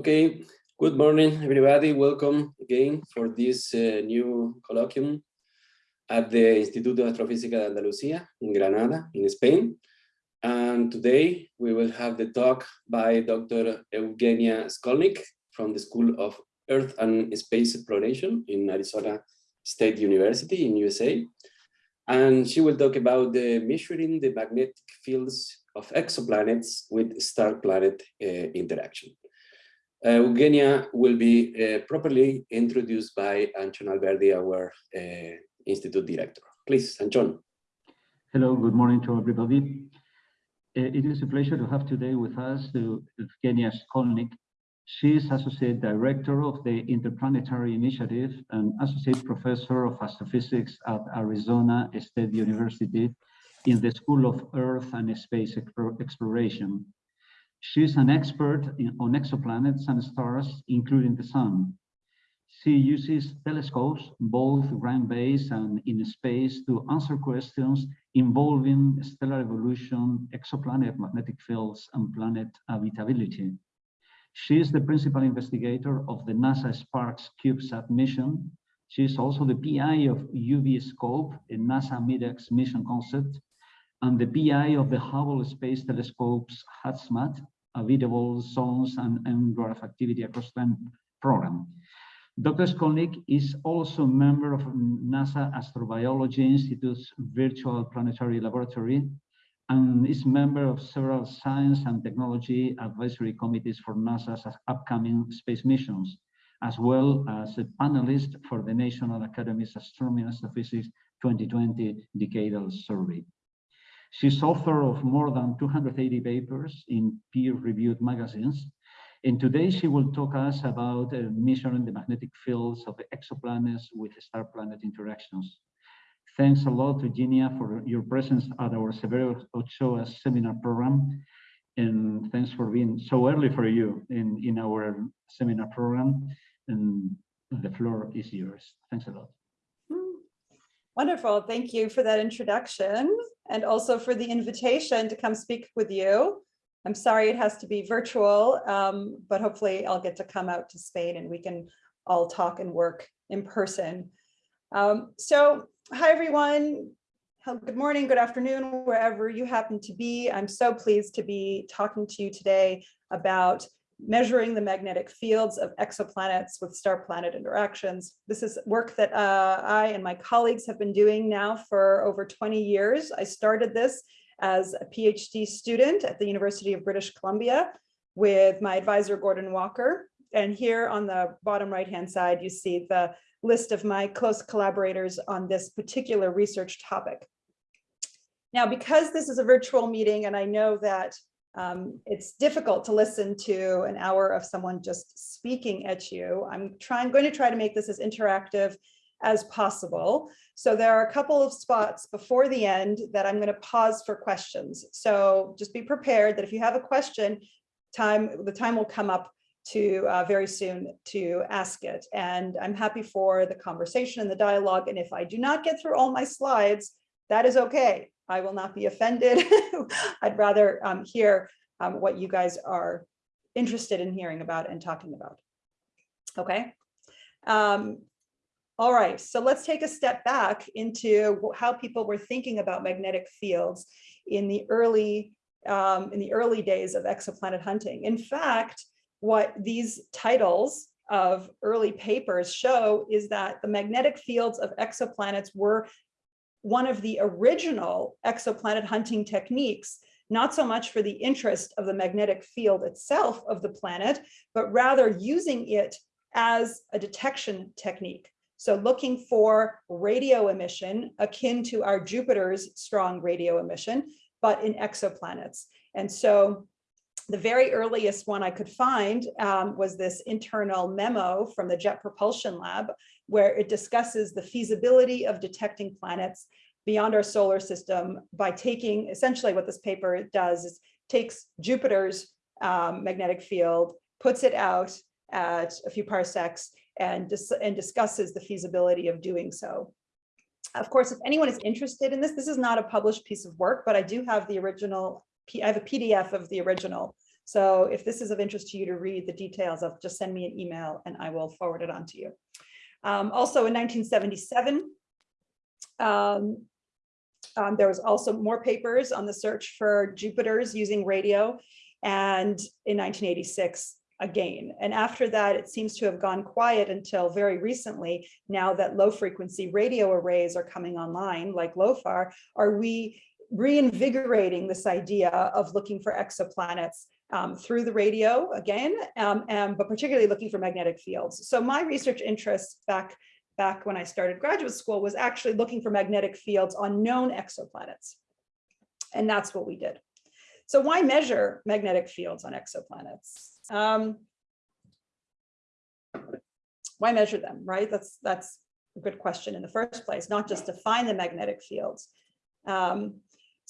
Okay, good morning, everybody. Welcome again for this uh, new colloquium at the Instituto de Astrofísica de Andalucía in Granada, in Spain. And today we will have the talk by Dr. Eugenia Shkolnik from the School of Earth and Space Exploration in Arizona State University in USA. And she will talk about the measuring the magnetic fields of exoplanets with star-planet uh, interaction. Uh, Eugenia will be uh, properly introduced by Antxon Alberdi, our uh, Institute Director. Please, Antxon. Hello, good morning to everybody. Uh, it is a pleasure to have today with us Eugenia Shkolnik. She is Associate Director of the Interplanetary Initiative and Associate Professor of Astrophysics at Arizona State University in the School of Earth and Space Exploration. She's an expert in, on exoplanets and stars, including the sun. She uses telescopes, both ground-based and in space, to answer questions involving stellar evolution, exoplanet magnetic fields, and planet habitability. She is the principal investigator of the NASA SPARCS CubeSat mission. She is also the PI of UV Scope, a NASA MIDEX mission concept, and the PI of the Hubble Space Telescope's HAZMAT, Habitable Zones and M dwarf Activity Across Time program. Dr. Shkolnik is also a member of NASA Astrobiology Institute's Virtual Planetary Laboratory and is member of several science and technology advisory committees for NASA's upcoming space missions, as well as a panelist for the National Academy's Astronomy and Astrophysics 2020 Decadal Survey. She's author of more than 280 papers in peer-reviewed magazines. And today she will talk us about uh, measuring the magnetic fields of exoplanets with star-planet interactions. Thanks a lot, Eugenia, for your presence at our Severo Ochoa seminar program. And thanks for being so early for you in, in our seminar program. And the floor is yours. Thanks a lot. Wonderful. Thank you for that introduction and also for the invitation to come speak with you. I'm sorry it has to be virtual, um, but hopefully I'll get to come out to Spain and we can all talk and work in person. Um, so hi, everyone. Good morning, good afternoon, wherever you happen to be. I'm so pleased to be talking to you today about measuring the magnetic fields of exoplanets with star-planet interactions. This is work that uh, I and my colleagues have been doing now for over 20 years. I started this as a PhD student at the University of British Columbia with my advisor, Gordon Walker. And here on the bottom right-hand side, you see the list of my close collaborators on this particular research topic. Now, because this is a virtual meeting and I know that um, it's difficult to listen to an hour of someone just speaking at you. I'm trying, going to try to make this as interactive as possible. So there are a couple of spots before the end that I'm going to pause for questions. So just be prepared that if you have a question, time the time will come up to uh, very soon to ask it. And I'm happy for the conversation and the dialogue. And if I do not get through all my slides, that is okay. I will not be offended. I'd rather um, hear um, what you guys are interested in hearing about and talking about. Okay. Um, all right, so let's take a step back into how people were thinking about magnetic fields in the early um, in the early days of exoplanet hunting. In fact, what these titles of early papers show is that the magnetic fields of exoplanets were one of the original exoplanet hunting techniques, not so much for the interest of the magnetic field itself of the planet, but rather using it as a detection technique. So looking for radio emission akin to our Jupiter's strong radio emission, but in exoplanets. And so the very earliest one I could find um, was this internal memo from the Jet Propulsion Lab, where it discusses the feasibility of detecting planets beyond our solar system by taking, essentially what this paper does is takes Jupiter's um, magnetic field, puts it out at a few parsecs and, dis and discusses the feasibility of doing so. Of course, if anyone is interested in this, this is not a published piece of work, but I do have the original, I have a PDF of the original So if this is of interest to you to read the details of, just send me an email and I will forward it on to you. Um, also in 1977, um, um, there was also more papers on the search for Jupiters using radio. And in 1986, again. And after that, it seems to have gone quiet until very recently, now that low frequency radio arrays are coming online, like LOFAR, are we reinvigorating this idea of looking for exoplanets um, through the radio again, um, and, but particularly looking for magnetic fields. So my research interests back back when I started graduate school was actually looking for magnetic fields on known exoplanets. And that's what we did. So why measure magnetic fields on exoplanets? Um, why measure them, right? That's, that's a good question in the first place, not just to find the magnetic fields. Um,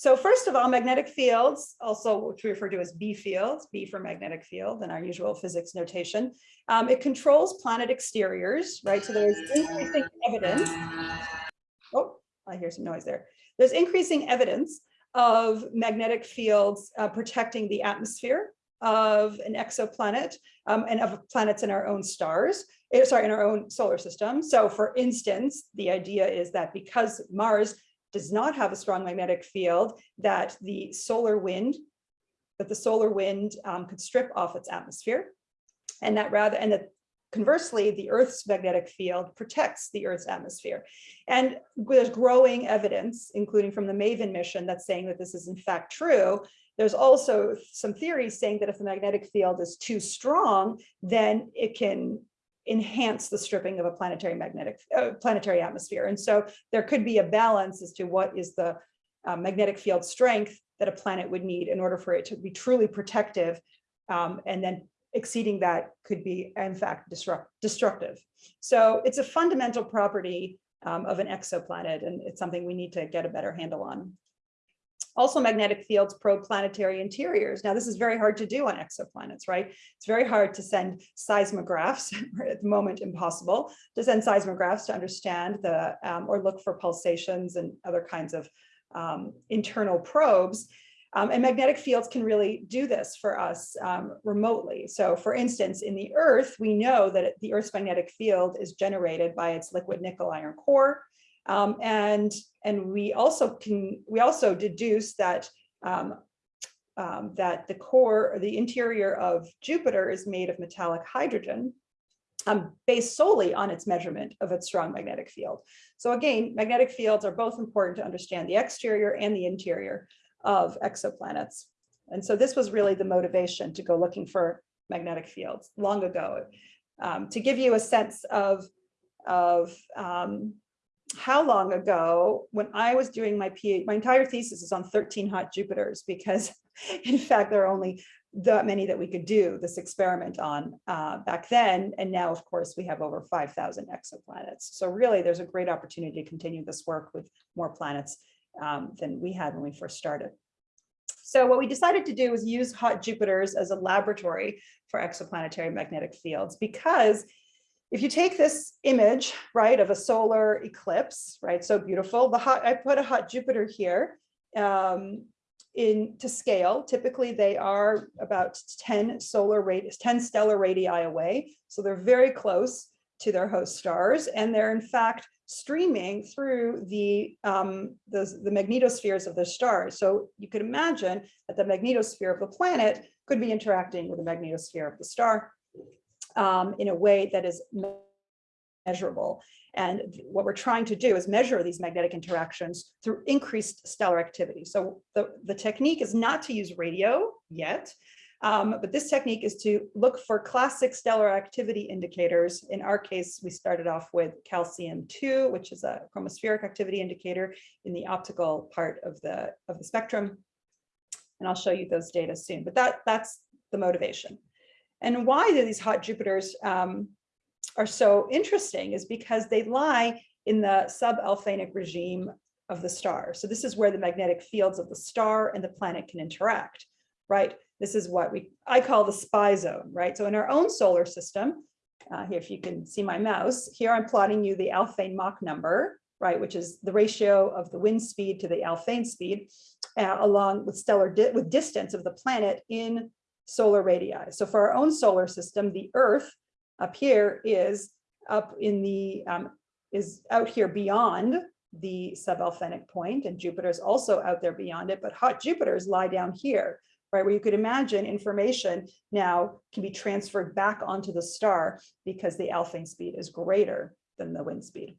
so first of all, magnetic fields, also which we refer to as B fields, B for magnetic field in our usual physics notation, um, it controls planet exteriors, right? So there's increasing evidence. Oh, I hear some noise there. There's increasing evidence of magnetic fields uh, protecting the atmosphere of an exoplanet um, and of planets in our own stars, eh, sorry, in our own solar system. So for instance, the idea is that because Mars does not have a strong magnetic field, that the solar wind, that the solar wind um, could strip off its atmosphere and that rather, and that conversely, the Earth's magnetic field protects the Earth's atmosphere. And there's growing evidence, including from the MAVEN mission, that's saying that this is in fact true. There's also some theories saying that if the magnetic field is too strong, then it can enhance the stripping of a planetary magnetic uh, planetary atmosphere. And so there could be a balance as to what is the uh, magnetic field strength that a planet would need in order for it to be truly protective um, and then exceeding that could be in fact disrupt, destructive. So it's a fundamental property um, of an exoplanet and it's something we need to get a better handle on. Also magnetic fields probe planetary interiors. Now this is very hard to do on exoplanets, right? It's very hard to send seismographs, at the moment impossible, to send seismographs to understand the, um, or look for pulsations and other kinds of um, internal probes. Um, and magnetic fields can really do this for us um, remotely. So for instance, in the Earth, we know that the Earth's magnetic field is generated by its liquid nickel iron core. Um, and, and we also can, we also deduce that um, um, that the core or the interior of Jupiter is made of metallic hydrogen um, based solely on its measurement of its strong magnetic field. So again, magnetic fields are both important to understand the exterior and the interior of exoplanets. And so this was really the motivation to go looking for magnetic fields long ago. Um, to give you a sense of, of um, how long ago, when I was doing my PhD, my entire thesis is on 13 hot Jupiters because in fact, there are only that many that we could do this experiment on uh, back then. And now, of course, we have over 5,000 exoplanets. So really, there's a great opportunity to continue this work with more planets um, than we had when we first started. So what we decided to do was use hot Jupiters as a laboratory for exoplanetary magnetic fields because if you take this image, right, of a solar eclipse, right, so beautiful, the hot, I put a hot Jupiter here um, in to scale. Typically, they are about 10 solar radius, 10 stellar radii away. So they're very close to their host stars. And they're in fact streaming through the, um, the, the magnetospheres of the stars. So you could imagine that the magnetosphere of the planet could be interacting with the magnetosphere of the star um, in a way that is measurable. And what we're trying to do is measure these magnetic interactions through increased stellar activity. So the, the technique is not to use radio yet, um, but this technique is to look for classic stellar activity indicators. In our case, we started off with calcium-2, which is a chromospheric activity indicator in the optical part of the, of the spectrum. And I'll show you those data soon, but that, that's the motivation. And why these hot Jupiters um, are so interesting is because they lie in the sub-Alfvénic regime of the star. So this is where the magnetic fields of the star and the planet can interact, right? This is what we I call the SPI zone, right? So in our own solar system, uh, here, if you can see my mouse, here I'm plotting you the Alfvén Mach number, right, which is the ratio of the wind speed to the Alfvén speed, uh, along with stellar di with distance of the planet in solar radii. So for our own solar system, the Earth up here is up in the, um, is out here beyond the sub-Alfvénic point and Jupiter is also out there beyond it, but hot Jupiters lie down here, right? Where you could imagine information now can be transferred back onto the star because the Alfvén speed is greater than the wind speed.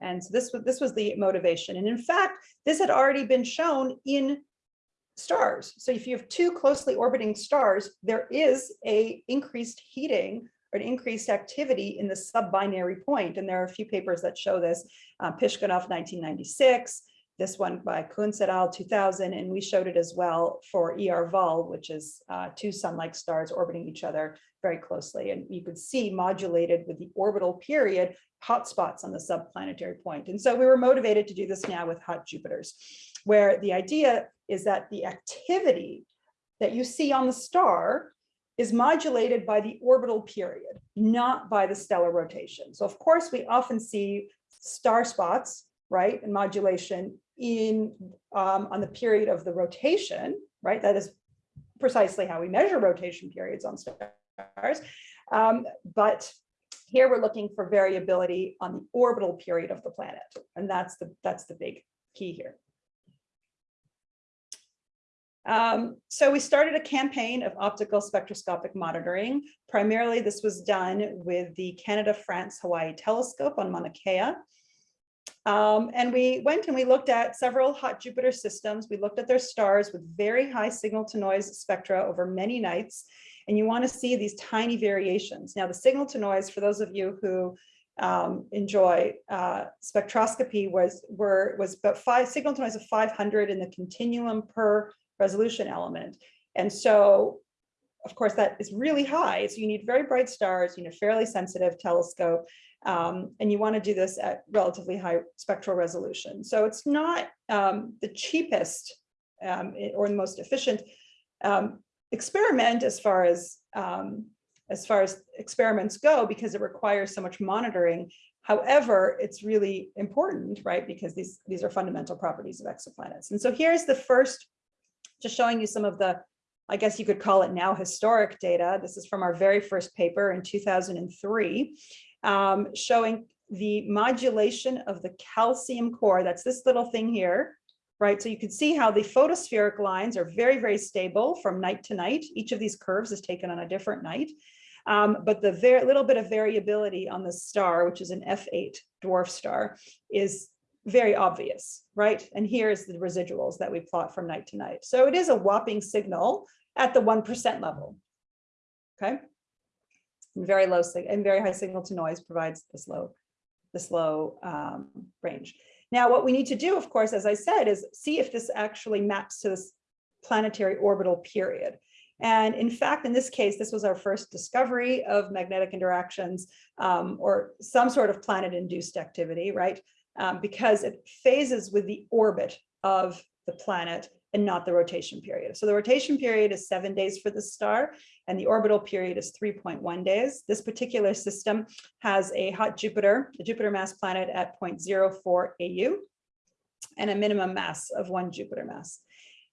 And so this was this was the motivation. And in fact, this had already been shown in stars. So if you have two closely orbiting stars, there is a increased heating or an increased activity in the sub-binary point. And there are a few papers that show this, uh, Piskunov 1996, this one by Cuntz et al. 2000, and we showed it as well for ER Vul, which is uh, two sun-like stars orbiting each other very closely. And you could see modulated with the orbital period hotspots on the subplanetary point. And so we were motivated to do this now with hot Jupiters, where the idea is that the activity that you see on the star is modulated by the orbital period, not by the stellar rotation. So of course, we often see star spots, right, and modulation in um, on the period of the rotation, right? That is precisely how we measure rotation periods on stars. Um, but here we're looking for variability on the orbital period of the planet. And that's the, that's the big key here. Um, so we started a campaign of optical spectroscopic monitoring. Primarily, this was done with the Canada, France, Hawaii telescope on Mauna Kea. Um, and we went and we looked at several hot Jupiter systems. We looked at their stars with very high signal to noise spectra over many nights. And you want to see these tiny variations. Now, the signal to noise, for those of you who um, enjoy uh, spectroscopy, was were was about five signal to noise of 500 in the continuum per resolution element. And so, of course, that is really high. So you need very bright stars, you a fairly sensitive telescope, um, and you want to do this at relatively high spectral resolution. So it's not um, the cheapest um, or the most efficient um, experiment as far as um, as far as experiments go, because it requires so much monitoring. However, it's really important, right? Because these, these are fundamental properties of exoplanets. And so here's the first just showing you some of the, I guess you could call it now historic data. This is from our very first paper in 2003, um, showing the modulation of the calcium core. That's this little thing here, right? So you can see how the photospheric lines are very, very stable from night to night. Each of these curves is taken on a different night. Um, but the very little bit of variability on the star, which is an F8 dwarf star, is very obvious, right? And here's the residuals that we plot from night to night. So it is a whopping signal at the 1% level, okay? And very low and very high signal to noise provides this low, this low um, range. Now, what we need to do, of course, as I said, is see if this actually maps to this planetary orbital period. And in fact, in this case, this was our first discovery of magnetic interactions um, or some sort of planet-induced activity, right? Um, because it phases with the orbit of the planet and not the rotation period. So the rotation period is seven days for the star and the orbital period is 3.1 days. This particular system has a hot Jupiter, a Jupiter mass planet at 0.04 AU and a minimum mass of one Jupiter mass.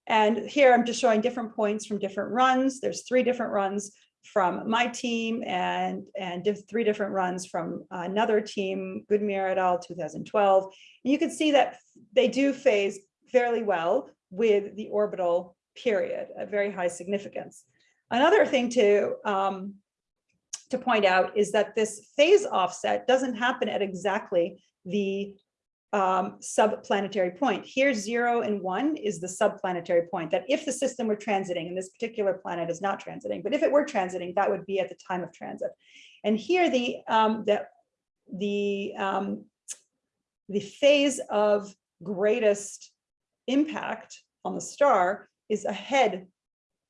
And here I'm just showing different points from different runs. There's three different runs from my team and, and three different runs from another team, Gurdemir et al. 2012. And you can see that they do phase fairly well with the orbital period at very high significance. Another thing to, um, to point out is that this phase offset doesn't happen at exactly the um, subplanetary point. Here, zero and one is the subplanetary point that if the system were transiting, and this particular planet is not transiting, but if it were transiting, that would be at the time of transit. And here, the um, the the um, the phase of greatest impact on the star is ahead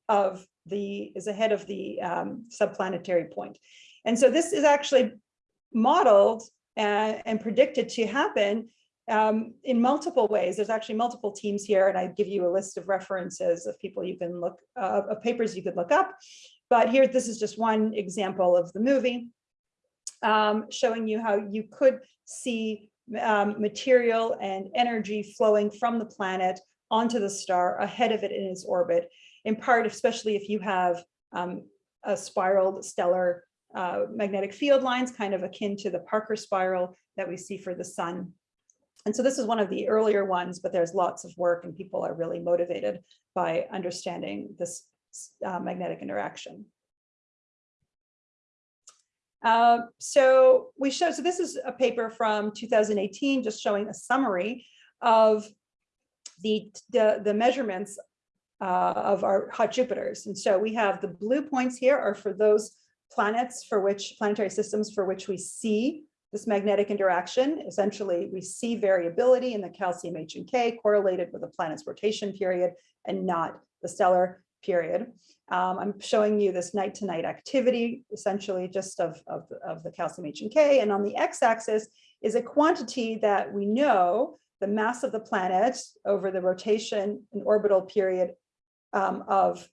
of the is ahead of the um, subplanetary point. And so this is actually modeled and, and predicted to happen um, in multiple ways. There's actually multiple teams here, and I give you a list of references of people you can look, uh, of papers you could look up. But here, this is just one example of the movie, um, showing you how you could see um, material and energy flowing from the planet onto the star ahead of it in its orbit. in part, especially if you have um, a spiraled stellar uh, magnetic field lines, kind of akin to the Parker spiral that we see for the sun. And so this is one of the earlier ones, but there's lots of work and people are really motivated by understanding this uh, magnetic interaction. Uh, so we show, so this is a paper from 2018, just showing a summary of the, the, the measurements uh, of our hot Jupiters. And so we have the blue points here are for those planets for which planetary systems for which we see this magnetic interaction. Essentially, we see variability in the calcium H and K correlated with the planet's rotation period and not the stellar period. Um, I'm showing you this night to night activity, essentially just of, of, of the calcium H and K. And on the x-axis is a quantity that we know the mass of the planet over the rotation and orbital period um, of,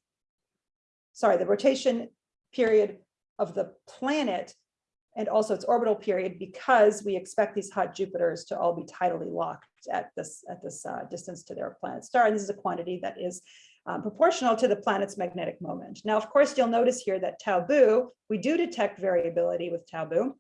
sorry, the rotation period of the planet and also its orbital period because we expect these hot Jupiters to all be tidally locked at this at this uh, distance to their planet star. And this is a quantity that is um, proportional to the planet's magnetic moment. Now, of course, you'll notice here that tau boo, we do detect variability with tau boo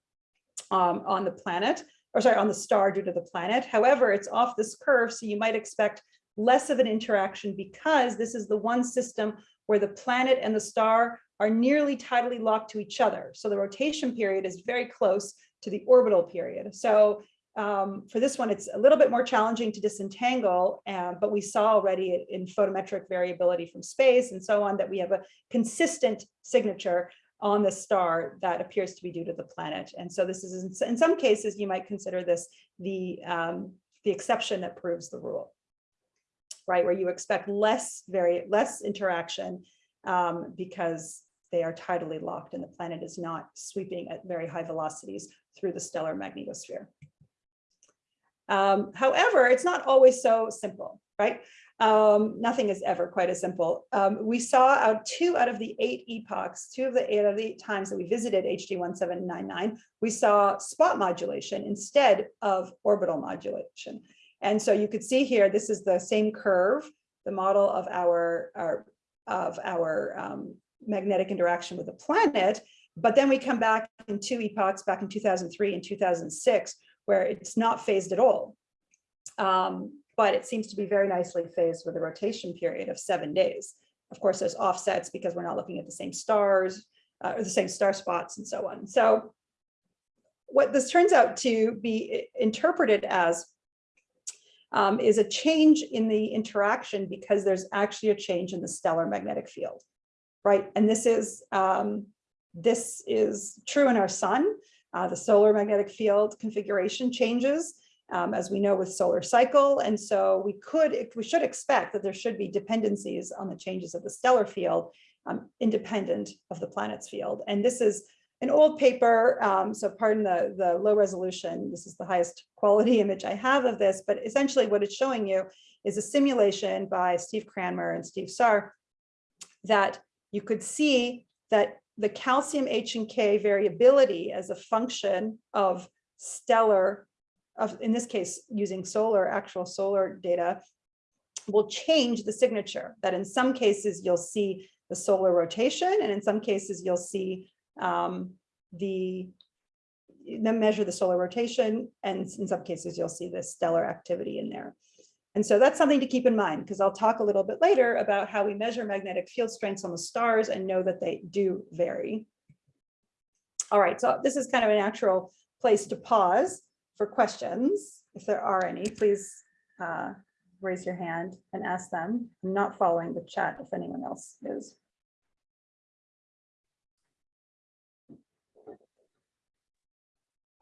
um, on the planet, or sorry, on the star due to the planet. However, it's off this curve, so you might expect less of an interaction because this is the one system where the planet and the star are nearly tidally locked to each other. So the rotation period is very close to the orbital period. So um, for this one, it's a little bit more challenging to disentangle, uh, but we saw already in photometric variability from space and so on that we have a consistent signature on the star that appears to be due to the planet. And so this is, in, some cases, you might consider this the, um, the exception that proves the rule, right? Where you expect less, very less interaction um, because they are tidally locked and the planet is not sweeping at very high velocities through the stellar magnetosphere. Um, however, it's not always so simple, right? Um, nothing is ever quite as simple. Um, we saw out two out of the eight epochs, two of the eight of the eight times that we visited HD 1799, we saw spot modulation instead of orbital modulation. And so you could see here, this is the same curve, the model of our, our of our um, magnetic interaction with the planet. But then we come back in two epochs back in 2003 and 2006, where it's not phased at all. Um, but it seems to be very nicely phased with a rotation period of seven days. Of course, there's offsets because we're not looking at the same stars uh, or the same star spots and so on. So what this turns out to be interpreted as um, is a change in the interaction because there's actually a change in the stellar magnetic field, right? And this is um, this is true in our sun. Uh, the solar magnetic field configuration changes, um, as we know with solar cycle. And so we could, we should expect that there should be dependencies on the changes of the stellar field um, independent of the planet's field. And this is an old paper, um, so pardon the, the low resolution, this is the highest quality image I have of this, but essentially what it's showing you is a simulation by Steve Cranmer and Steve Saar that you could see that the calcium H and K variability as a function of stellar, of in this case, using solar, actual solar data, will change the signature, that in some cases you'll see the solar rotation, and in some cases you'll see um, the then measure the solar rotation, and in some cases you'll see the stellar activity in there. And so that's something to keep in mind because I'll talk a little bit later about how we measure magnetic field strengths on the stars and know that they do vary. All right, so this is kind of a natural place to pause for questions. If there are any, please uh, raise your hand and ask them. I'm not following the chat if anyone else is.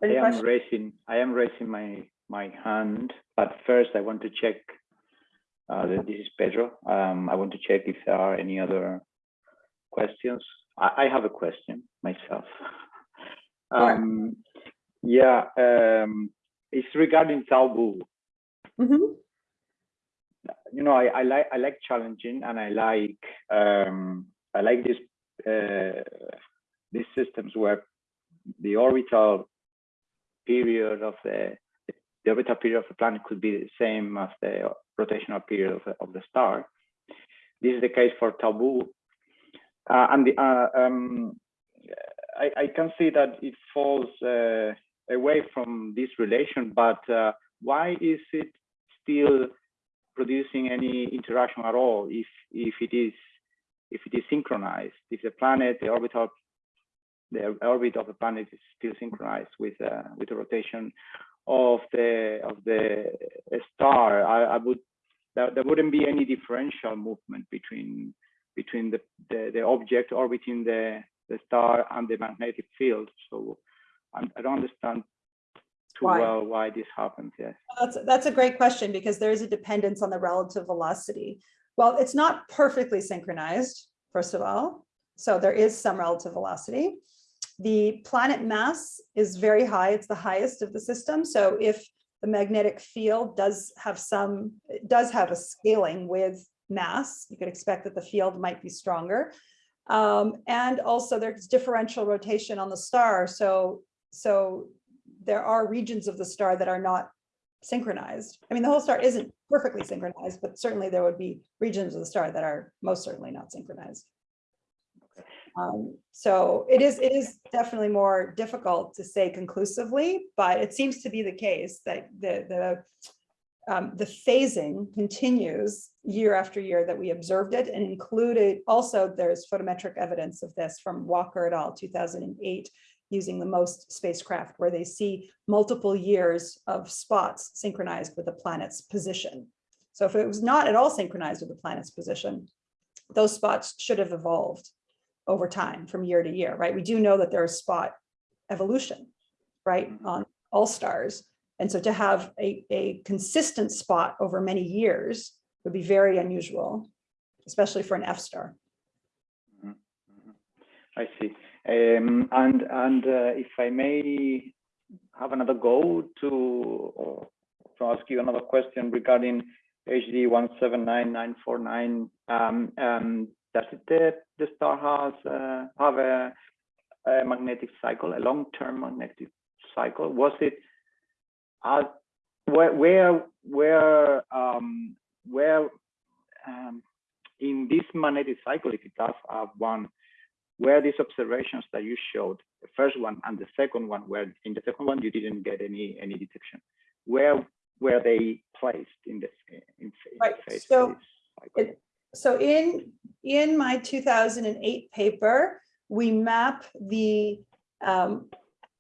I am questions? raising, I am raising my, my hand, but first I want to check, uh, that this is Pedro. Um, I want to check if there are any other questions. I, I have a question myself. Um, yeah, um, it's regarding Tau Boo. Mhm. You know, I, I like, I like challenging and I like, um, I like this, uh, these systems where the orbital period of the the orbital period of the planet could be the same as the rotational period of the, of the star. this is the case for Tau Boo. Uh, and the, uh, um, I, I can see that it falls uh, away from this relation, but uh, why is it still producing any interaction at all if if it is if it is synchronized? If the planet, the orbital, the orbit of the planet is still synchronized with uh, with the rotation of the of the star, I, I would there, there wouldn't be any differential movement between between the, the, the object orbiting the, the star and the magnetic field. So I, I don't understand too Why? well why this happens. Yes. That's, that's a great question because there is a dependence on the relative velocity. Well, it's not perfectly synchronized, first of all. So there is some relative velocity. The planet mass is very high. It's the highest of the system. So if the magnetic field does have some, does have a scaling with mass, you could expect that the field might be stronger. Um, and also there's differential rotation on the star. So, so there are regions of the star that are not synchronized. I mean, the whole star isn't perfectly synchronized, but certainly there would be regions of the star that are most certainly not synchronized. Um, so it is, it is definitely more difficult to say conclusively, but it seems to be the case that the, the, um, the phasing continues year after year that we observed it and included also there's photometric evidence of this from Walker et al. 2008 using the MOST spacecraft where they see multiple years of spots synchronized with the planet's position. So if it was not at all synchronized with the planet's position, those spots should have evolved over time from year to year, right? We do know that there is spot evolution, right, on all stars. And so to have a, a consistent spot over many years would be very unusual, especially for an F star. Mhm, mhm. I see. Um, and and uh, if I may have another go to or to ask you another question regarding HD one seven nine nine four nine. Um, um, does it the, the star has uh, have a, a magnetic cycle, a long-term magnetic cycle? Was it uh, where where where um, where um, in this magnetic cycle, if it does have one, where these observations that you showed, the first one and the second one, where in the second one you didn't get any any detection, where were they placed in this in, Right, phase? so phase cycle? it- So in, in my 2008 paper, we map the, um,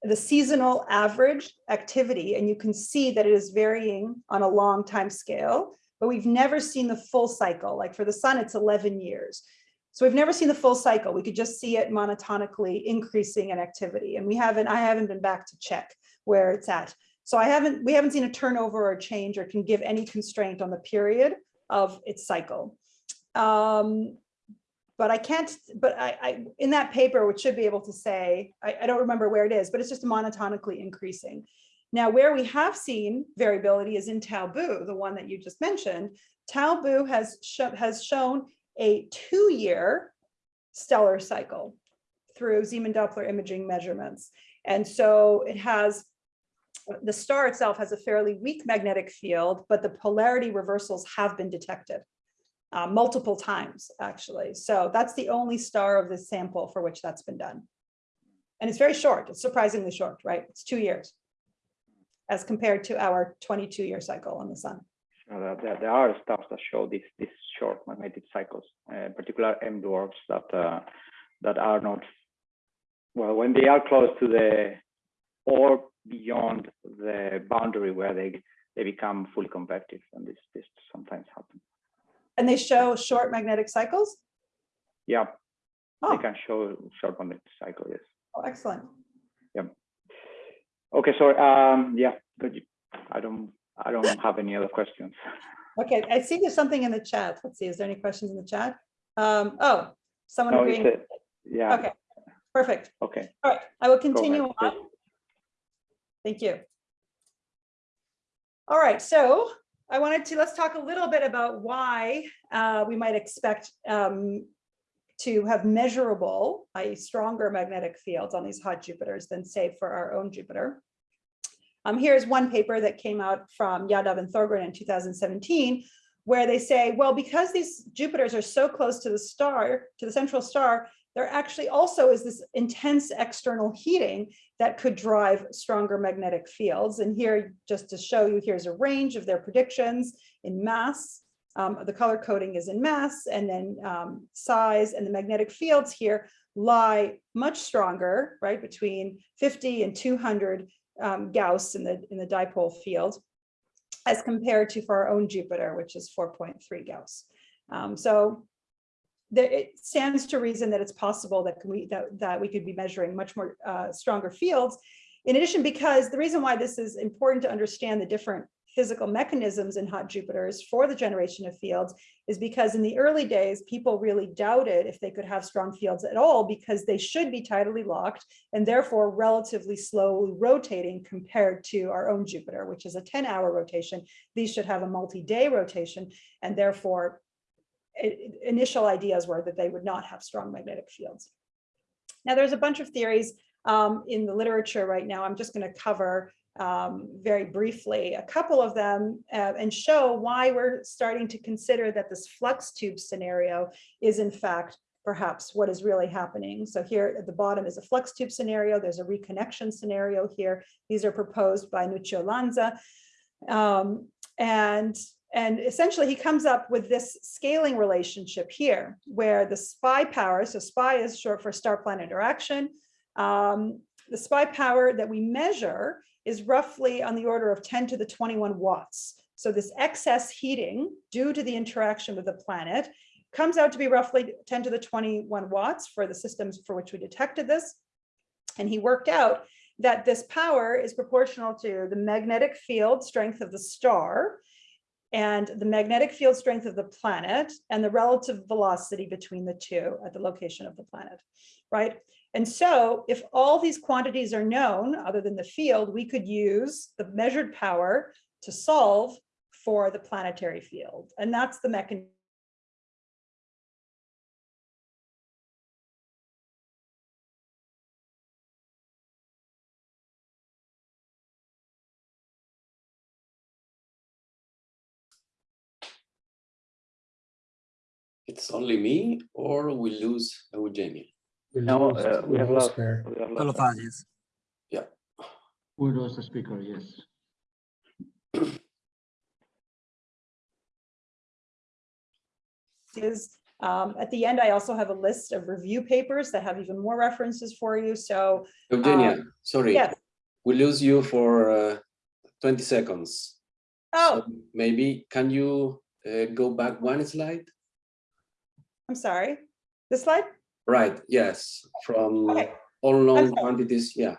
the seasonal average activity, and you can see that it is varying on a long time scale, but we've never seen the full cycle. Like for the sun, it's 11 years. So we've never seen the full cycle. We could just see it monotonically increasing in activity. And we haven't, I haven't been back to check where it's at. So I haven't, we haven't seen a turnover or a change or can give any constraint on the period of its cycle. Um, but I can't, but I, I, in that paper, which should be able to say, I, I don't remember where it is, but it's just monotonically increasing. Now, where we have seen variability is in Tau the one that you just mentioned. Tau has, sho- has shown a two-year stellar cycle through Zeeman Doppler imaging measurements. And so it has, the star itself has a fairly weak magnetic field, but the polarity reversals have been detected uh, multiple times, actually. So that's the only star of this sample for which that's been done. And it's very short, it's surprisingly short, right? It's two years as compared to our 22 year cycle on the sun. Uh, there- there, are stars that show these these short magnetic cycles, uh, particular M dwarfs that uh, that are not well when they are close to the or beyond the boundary where they they become fully convective, and this this sometimes happens. And they show short magnetic cycles? Yeah, Oh, they can show short magnetic cycle. Yes. oh, excellent. Yeah. Okay, so um, yeah, good. I don't I don't have any other questions. Okay, I see there's something in the chat. Let's see, is there any questions in the chat? Um, oh, someone No, agreeing. a- yeah. Okay, perfect. Okay. All right, I will continue on. Thank you. All right, so I wanted to, let's talk a little bit about why uh, we might expect um, to have measurable, i.e. stronger magnetic fields on these hot Jupiters than say for our own Jupiter. Um, here's one paper that came out from Yadav and Thorngren in 2017, where they say, well, because these Jupiters are so close to the star, to the central star, there actually also is this intense external heating that could drive stronger magnetic fields. And here, just to show you, here's a range of their predictions in mass. Um, the color coding is in mass and then um, size and the magnetic fields here lie much stronger, right, between 50 and 200 um, Gauss in the, in the dipole field as compared to for our own Jupiter, which is 4.3 Gauss. Um, so it stands to reason that it's possible that we that, that we could be measuring much more uh, stronger fields. In addition, because the reason why this is important to understand the different physical mechanisms in hot Jupiters for the generation of fields is because in the early days, people really doubted if they could have strong fields at all because they should be tidally locked and therefore relatively slowly rotating compared to our own Jupiter, which is a 10 hour rotation. These should have a multi-day rotation and therefore initial ideas were that they would not have strong magnetic fields. Now there's a bunch of theories um, in the literature right now. I'm just going to cover um, very briefly a couple of them uh, and show why we're starting to consider that this flux tube scenario is in fact perhaps what is really happening. So here at the bottom is a flux tube scenario. There's a reconnection scenario here. These are proposed by Nuccio Lanza. Um, and, and essentially he comes up with this scaling relationship here where the SPI power, so SPI is short for star planet interaction, um, the SPI power that we measure is roughly on the order of 10 to the 21 watts. So this excess heating due to the interaction with the planet comes out to be roughly 10 to the 21 watts for the systems for which we detected this. And he worked out that this power is proportional to the magnetic field strength of the star and the magnetic field strength of the planet and the relative velocity between the two at the location of the planet, right? And so if all these quantities are known, other than the field, we could use the measured power to solve for the planetary field. And that's the mechanism It's only me or we lose Eugenia? We No, lost- uh, we have lost. her. we have All lost of us, yes. We lost the speaker, yes. is um, at the end, I also have a list of review papers that have even more references for you. So Eugenia, Um, sorry, yes. we lose you for uh, 20 seconds. Oh, So maybe can you uh, go back one slide? I'm sorry. This slide? Right, yes, from Okay. all known quantities, yeah.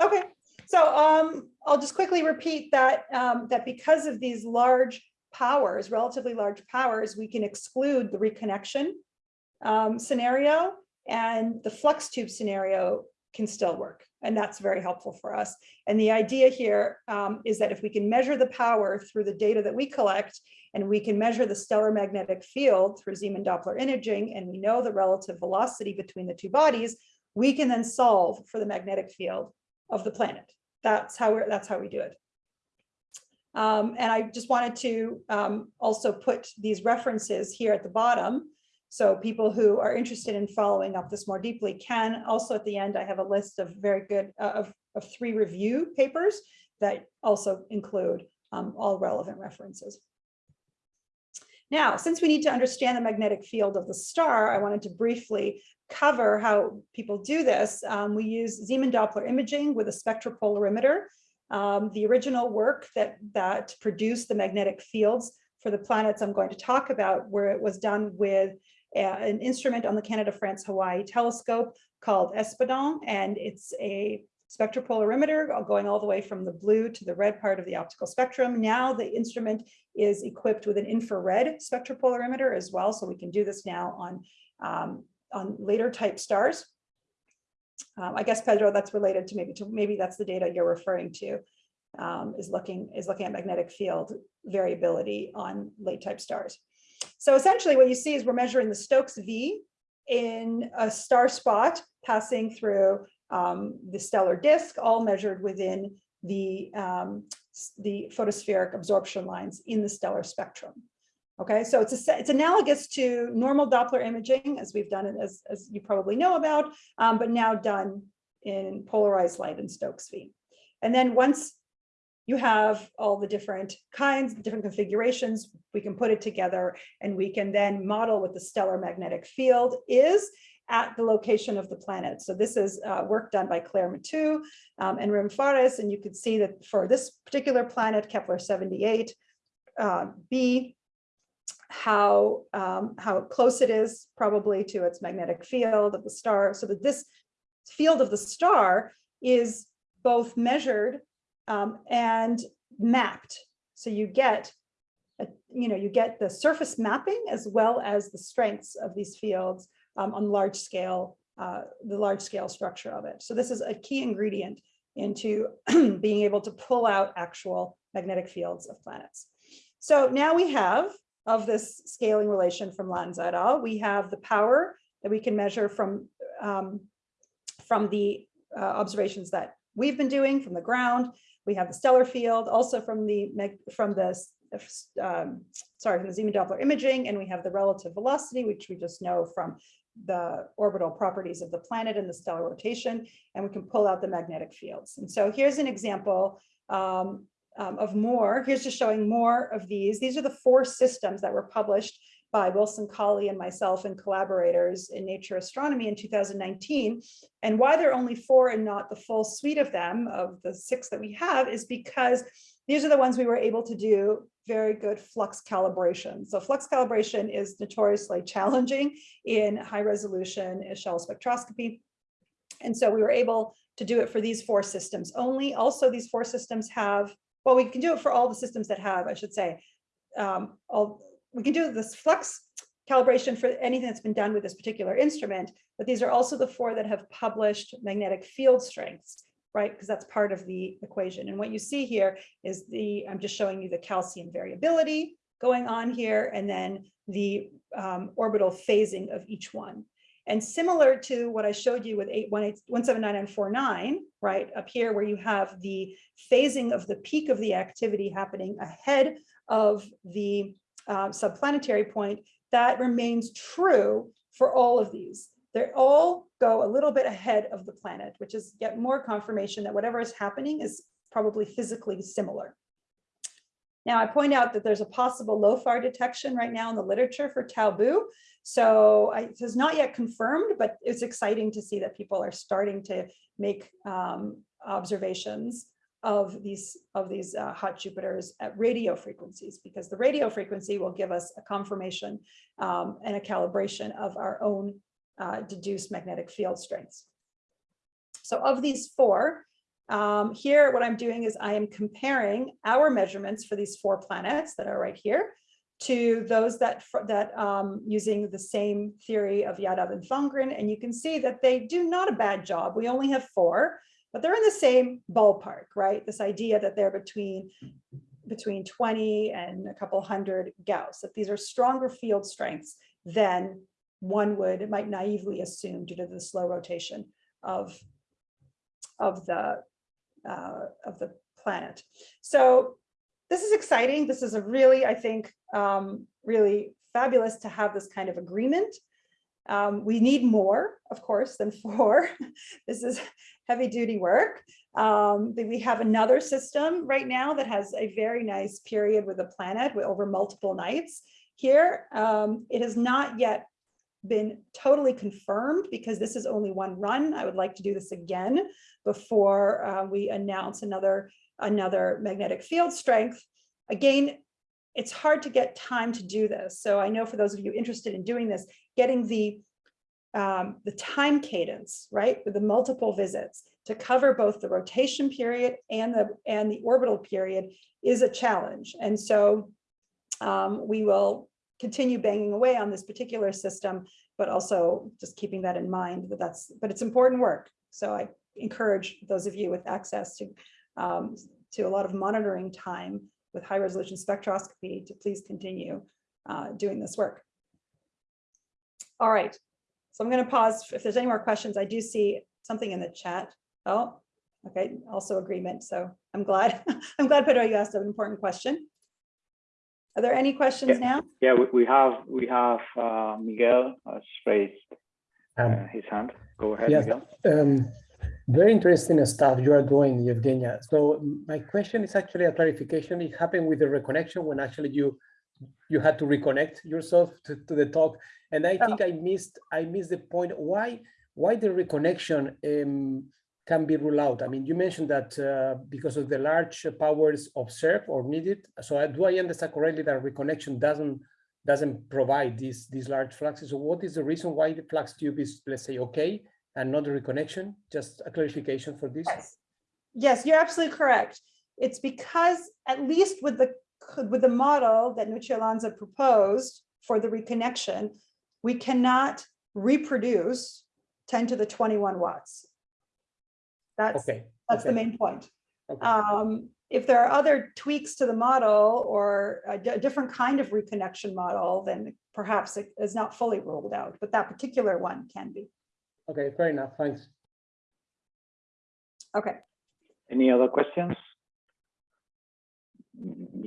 Okay, so um, I'll just quickly repeat that um, that because of these large powers, relatively large powers, we can exclude the reconnection um, scenario and the flux tube scenario can still work. And that's very helpful for us. And the idea here um, is that if we can measure the power through the data that we collect, and we can measure the stellar magnetic field through Zeeman Doppler imaging, and we know the relative velocity between the two bodies, we can then solve for the magnetic field of the planet. That's how we're, that's how we do it. Um, and I just wanted to um, also put these references here at the bottom. So people who are interested in following up this more deeply can also at the end, I have a list of very good uh, of, of three review papers that also include um, all relevant references. Now, since we need to understand the magnetic field of the star, I wanted to briefly cover how people do this. Um, we use Zeeman Doppler imaging with a spectropolarimeter. Um, the original work that, that produced the magnetic fields for the planets I'm going to talk about, where it was done with an instrument on the Canada-France-Hawaii telescope called ESPaDOnS, and it's a spectropolarimeter going all the way from the blue to the red part of the optical spectrum. Now the instrument is equipped with an infrared spectropolarimeter as well, so we can do this now on, um, on later type stars. Um, I guess Pedro, that's related to maybe to maybe that's the data you're referring to. Um, is looking is looking at magnetic field variability on late type stars. So essentially, what you see is we're measuring the Stokes V in a star spot passing through um, the stellar disk, all measured within the um, the photospheric absorption lines in the stellar spectrum. Okay, so it's a, it's analogous to normal Doppler imaging as we've done it as, as you probably know about, um, but now done in polarized light and Stokes V. And then once you have all the different kinds, different configurations, we can put it together and we can then model what the stellar magnetic field is at the location of the planet. So this is uh, work done by Claire Moutou um, and Rim Fares, and you can see that for this particular planet, Kepler 78, uh, how, um, how close it is probably to its magnetic field of the star, so that this field of the star is both measured um, and mapped. So you get, a, you know, you get the surface mapping as well as the strengths of these fields um, on large scale, uh, the large scale structure of it. So this is a key ingredient into being able to pull out actual magnetic fields of planets. So now we have of this scaling relation from Lanza et al. We have the power that we can measure from, um, from the uh, observations that we've been doing from the ground. We have the stellar field also from the from the um, sorry from the Zeeman Doppler imaging, and we have the relative velocity, which we just know from the orbital properties of the planet and the stellar rotation, and we can pull out the magnetic fields. And so here's an example um, um, of more. Here's just showing more of these. These are the four systems that were published by Wilson Cauley and myself and collaborators in Nature Astronomy in 2019. And why there are only four and not the full suite of them, of the six that we have, is because these are the ones we were able to do very good flux calibration. So flux calibration is notoriously challenging in high resolution echelle spectroscopy. And so we were able to do it for these four systems only. Also, these four systems have well, we can do it for all the systems that have, I should say, um, all, we can do this flux calibration for anything that's been done with this particular instrument, but these are also the four that have published magnetic field strengths, right? Because that's part of the equation. And what you see here is the, I'm just showing you the calcium variability going on here, and then the um, orbital phasing of each one. And similar to what I showed you with 17949, right, up here where you have the phasing of the peak of the activity happening ahead of the uh, subplanetary point, that remains true for all of these. They all go a little bit ahead of the planet, which is yet more confirmation that whatever is happening is probably physically similar. Now I point out that there's a possible LOFAR detection right now in the literature for Tau Boo. So I, it is not yet confirmed, but it's exciting to see that people are starting to make um, observations of these of these uh, hot Jupiters at radio frequencies, because the radio frequency will give us a confirmation um, and a calibration of our own uh, deduced magnetic field strengths. So of these four, um, here what I'm doing is I am comparing our measurements for these four planets that are right here to those that that um, using the same theory of Yadav and Thorngren, and you can see that they do not a bad job. We only have four, but they're in the same ballpark, right? This idea that they're between between 20 and a couple hundred Gauss, that these are stronger field strengths than one would might naively assume due to the slow rotation of of the uh, of the planet. So this is exciting. This is a really, I think, um, really fabulous to have this kind of agreement. Um, we need more, of course, than four. this is heavy duty work. Um, we have another system right now that has a very nice period with the planet with over multiple nights. Here, um, it has not yet been totally confirmed because this is only one run. I would like to do this again before uh, we announce another another magnetic field strength. Again, it's hard to get time to do this. So I know for those of you interested in doing this, getting the, um, the time cadence, right, with the multiple visits to cover both the rotation period and the, and the orbital period is a challenge. And so um, we will continue banging away on this particular system, but also just keeping that in mind that that's, but it's important work. So I encourage those of you with access to um, to a lot of monitoring time with high resolution spectroscopy to please continue uh, doing this work. All right, so I'm going to pause. If there's any more questions, I do see something in the chat. Oh, okay, also agreement. So I'm glad. I'm glad, Pedro, you asked an important question. Are there any questions now? Yeah, we, we have we have uh, Miguel has raised uh, Um, his hand. Go ahead, yes, Miguel. um, very interesting stuff you are doing, Evgenia. So my question is actually a clarification. It happened with the reconnection when actually you you had to reconnect yourself to, to the talk. And I think I missed I missed the point. Why why the reconnection um, can be ruled out? I mean, you mentioned that uh, because of the large powers observed or needed. So I, do I understand correctly that reconnection doesn't doesn't provide these these large fluxes? So what is the reason why the flux tube is, let's say, okay, and not the reconnection? Just a clarification for this. Yes. Yes, you're absolutely correct. It's because at least with the with the model that Nuccio Lanza proposed for the reconnection, we cannot reproduce 10 to the 21 watts. That's Okay. that's the main point. okay. Um, if there are other tweaks to the model or a di- different kind of reconnection model, then perhaps it is not fully ruled out, but that particular one can be. Okay, fair enough. Thanks. Okay, Any other questions?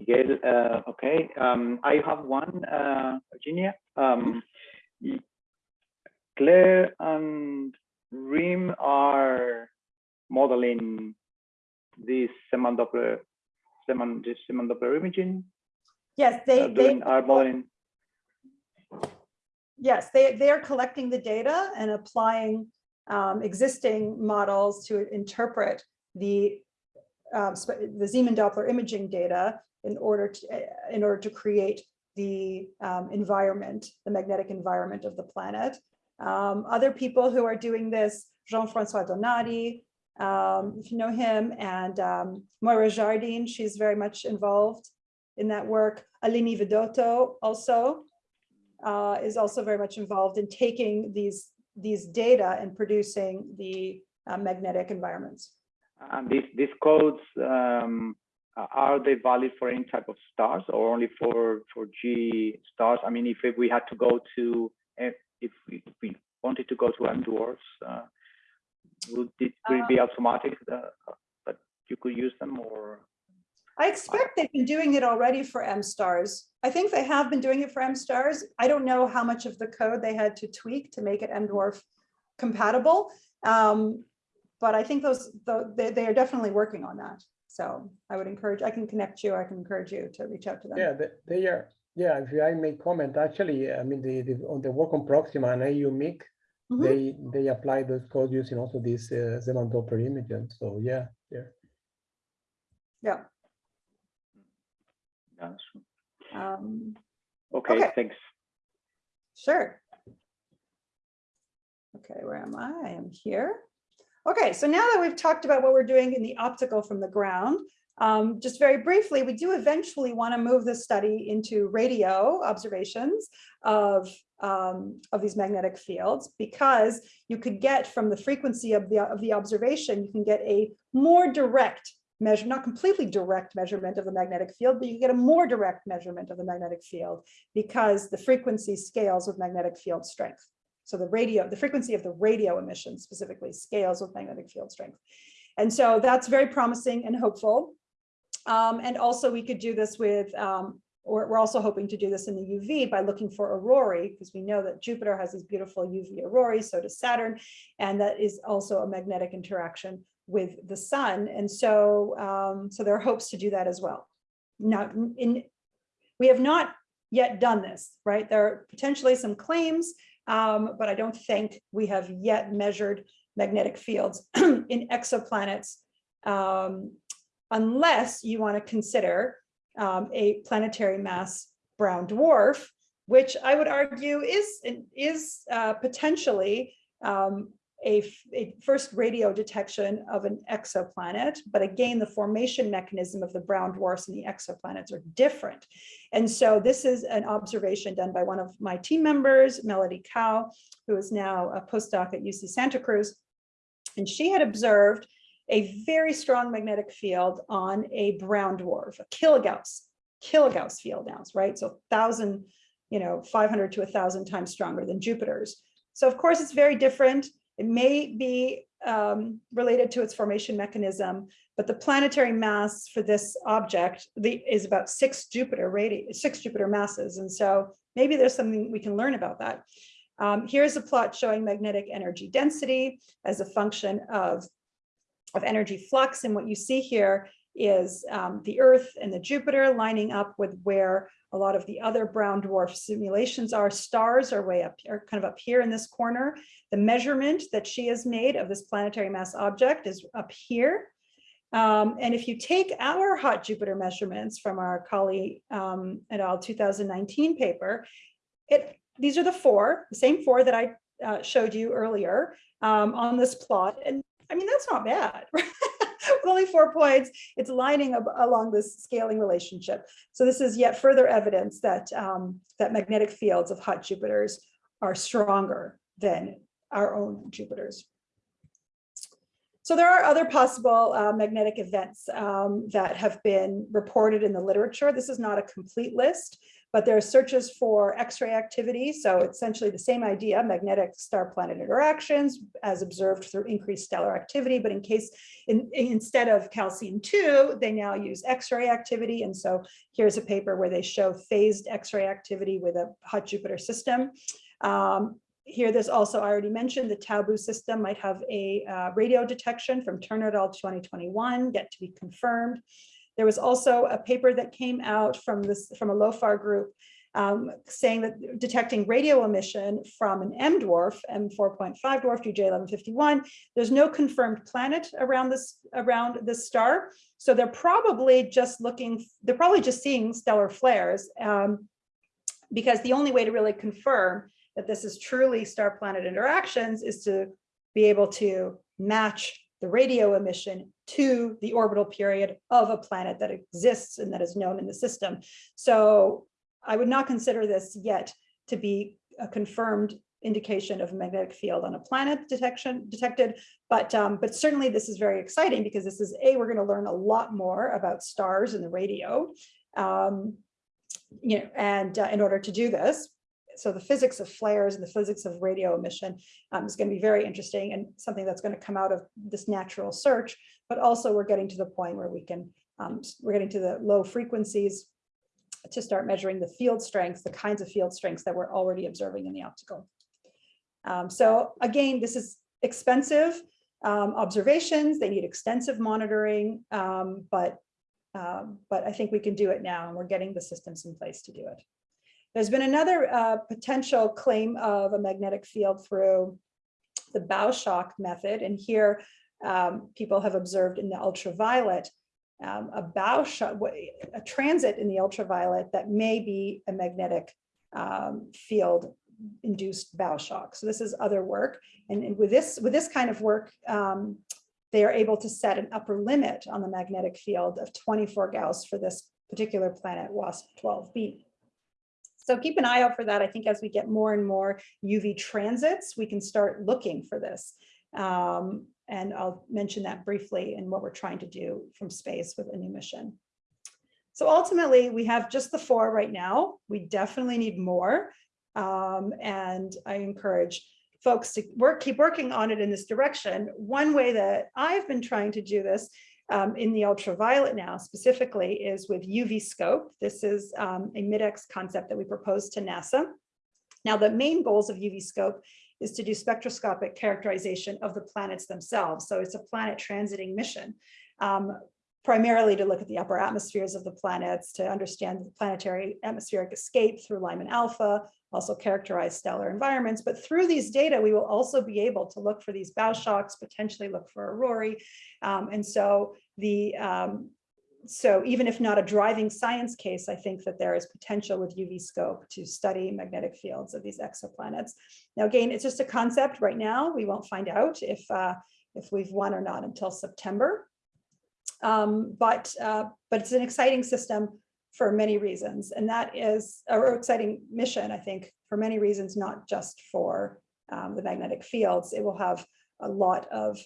Miguel, uh, okay. Um, I have one, uh, Virginia. Um, Claire and Rim are modeling this Zeeman Doppler, this Doppler imaging. yes, uh, they, they, doing, are modeling. yes, they, they are collecting the data and applying um, existing models to interpret the um, the Zeeman Doppler imaging data in order to, in order to create the um, environment, the magnetic environment of the planet. Um, Other people who are doing this, Jean-Francois Donati, um, if you know him, and um, Moira Jardine, she's very much involved in that work. Aline Vidotto also uh, is also very much involved in taking these, these data and producing the uh, magnetic environments. And these, these codes, um, are they valid for any type of stars or only for, for G stars? I mean, if, if we had to go to, if, if we, if we wanted to go to M dwarfs, uh, would it, would it be automatic that, that you could use them or? I expect they've been doing it already for M stars. I think they have been doing it for M stars. I don't know how much of the code they had to tweak to make it M dwarf compatible. Um, but I think those, tho- they, they are definitely working on that. So I would encourage, I can connect you, I can encourage you to reach out to them. Yeah, they, they are, yeah, if I may comment, actually, I mean, the, the, on the work on Proxima and AU MIC, Mhm. they, they apply those codes using also this uh, Zeeman Doppler imaging. So yeah, yeah. Yeah. Yes. Um, Okay, Okay. thanks. Sure. Okay, where am I? I am here. Okay, so now that we've talked about what we're doing in the optical from the ground, um, just very briefly, we do eventually want to move this study into radio observations of, um, of these magnetic fields because you could get from the frequency of the, of the observation, you can get a more direct measure, not completely direct measurement of the magnetic field, but you get a more direct measurement of the magnetic field because the frequency scales with magnetic field strength. So the radio, the frequency of the radio emission specifically scales with magnetic field strength. And so that's very promising and hopeful. Um, and also we could do this with, um, or we're also hoping to do this in the UV by looking for aurorae, because we know that Jupiter has these beautiful UV aurorae, so does Saturn. And that is also a magnetic interaction with the sun. And so, um, so there are hopes to do that as well. Now, in, we have not yet done this, right? There are potentially some claims, um, but I don't think we have yet measured magnetic fields in exoplanets um, unless you want to consider um, a planetary mass brown dwarf, which I would argue is, is uh, potentially um, a, a first radio detection of an exoplanet. But again, the formation mechanism of the brown dwarfs and the exoplanets are different. And so this is an observation done by one of my team members, Melodie Kao, who is now a postdoc at UC Santa Cruz. And she had observed a very strong magnetic field on a brown dwarf, a kilogauss, kilogauss field now, right? So thousand, you know, 500 to thousand times stronger than Jupiter's. So of course, it's very different. It may be um, related to its formation mechanism, but the planetary mass for this object the, is about six Jupiter radi six Jupiter masses. And so maybe there's something we can learn about that. Um, here's a plot showing magnetic energy density as a function of, of energy flux. And what you see here is um, the Earth and the Jupiter lining up with where a lot of the other brown dwarf simulations are. Stars are way up here, kind of up here in this corner. The measurement that she has made of this planetary mass object is up here. Um, and if you take our hot Jupiter measurements from our Cauley um, et al. 2019 paper, it these are the four, the same four that I uh, showed you earlier um, on this plot. And I mean, that's not bad. With only four points, it's lining up along this scaling relationship. So this is yet further evidence that, um, that magnetic fields of hot Jupiters are stronger than our own Jupiters. So there are other possible uh, magnetic events um, that have been reported in the literature. This is not a complete list, but there are searches for X-ray activity. So essentially the same idea, magnetic star-planet interactions as observed through increased stellar activity. But in case, in, instead of calcium-2, they now use X-ray activity. And so here's a paper where they show phased X-ray activity with a hot Jupiter system. Um, here, there's also, I already mentioned, the Tau Boo system might have a uh, radio detection from Turner et al. 2021, yet to be confirmed. There was also a paper that came out from this from a LOFAR group um, saying that detecting radio emission from an M dwarf, M4.5 dwarf GJ1151, there's no confirmed planet around this around this star. So they're probably just looking, they're probably just seeing stellar flares um, because the only way to really confirm that this is truly star planet interactions is to be able to match the radio emission to the orbital period of a planet that exists and that is known in the system. So I would not consider this yet to be a confirmed indication of a magnetic field on a planet detection detected, but um, but certainly this is very exciting because this is a we're going to learn a lot more about stars and the radio, um, you know, and uh, in order to do this, so the physics of flares and the physics of radio emission um, is going to be very interesting and something that's going to come out of this natural search. But also we're getting to the point where we can, um, we're getting to the low frequencies to start measuring the field strengths, the kinds of field strengths that we're already observing in the optical. Um, so again, this is expensive um, observations. They need extensive monitoring, um, but um, but I think we can do it now and we're getting the systems in place to do it. There's been another uh, potential claim of a magnetic field through the bow shock method. And here um, people have observed in the ultraviolet um, a bow shock, a transit in the ultraviolet that may be a magnetic um, field induced bow shock. So this is other work. And, and with this with this kind of work, um, they are able to set an upper limit on the magnetic field of 24 Gauss for this particular planet WASP 12b. So keep an eye out for that. I think as we get more and more UV transits, we can start looking for this. Um, and I'll mention that briefly in what we're trying to do from space with a new mission. So ultimately, we have just the four right now. We definitely need more. Um, and I encourage folks to work, keep working on it in this direction. One way that I've been trying to do this um, in the ultraviolet now specifically is with UV scope. This is um, a MIDEX concept that we proposed to NASA. Now the main goals of UV scope is to do spectroscopic characterization of the planets themselves. So it's a planet transiting mission. Um, primarily to look at the upper atmospheres of the planets, to understand the planetary atmospheric escape through Lyman alpha, also characterize stellar environments. But through these data, we will also be able to look for these bow shocks, potentially look for aurorae. Um, and so the um, so even if not a driving science case, I think that there is potential with UV scope to study magnetic fields of these exoplanets. Now, again, it's just a concept right now. We won't find out if, uh, if we've won or not until September. Um, but, uh, but it's an exciting system for many reasons. And that is a exciting mission, I think, for many reasons, not just for um, the magnetic fields. It will have a lot of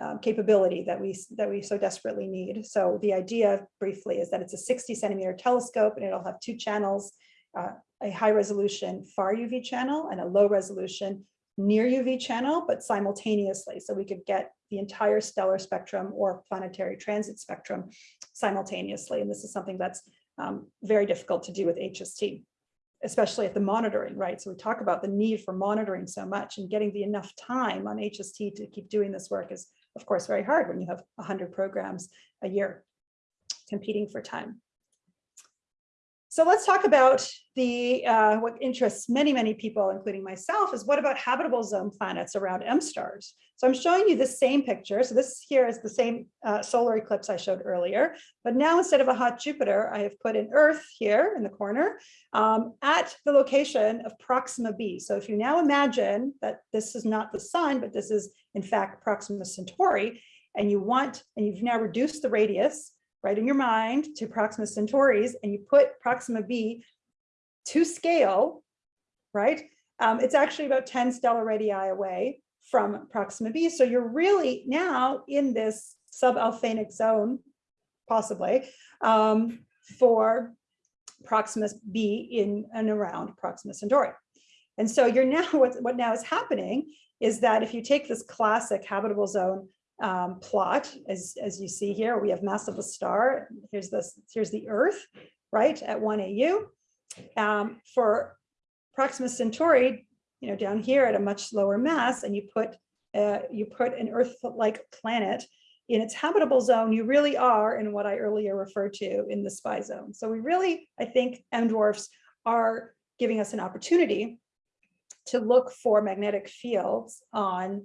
um, capability that we that we so desperately need. So the idea briefly is that it's a 60 centimeter telescope and it'll have two channels, uh, a high resolution far UV channel and a low resolution near UV channel, but simultaneously. So we could get the entire stellar spectrum or planetary transit spectrum simultaneously. And this is something that's um, very difficult to do with HST, especially at the monitoring, right? So we talk about the need for monitoring so much and getting the enough time on HST to keep doing this work is, of course, very hard when you have 100 programs a year competing for time. So let's talk about the uh, what interests many, many people, including myself, is what about habitable zone planets around M stars? So I'm showing you the same picture. So this here is the same uh, solar eclipse I showed earlier, but now instead of a hot Jupiter, I have put an Earth here in the corner um, at the location of Proxima b. So if you now imagine that this is not the sun, but this is in fact Proxima Centauri, and you want, and you've now reduced the radius right in your mind to Proxima Centauris and you put Proxima b to scale, right? Um, it's actually about 10 stellar radii away from Proxima b. So you're really now in this sub-Alfvénic zone, possibly, um, for Proxima b in and around Proxima Centauri. And so you're now, what, what now is happening is that if you take this classic habitable zone um, plot, as, as you see here, we have mass of a star. Here's this, here's the Earth, right, at 1 AU. Um, for Proxima Centauri, you know, down here at a much lower mass, and you put uh, you put an Earth-like planet in its habitable zone, you really are in what I earlier referred to in the SPI zone. So we really, I think, M dwarfs are giving us an opportunity to look for magnetic fields on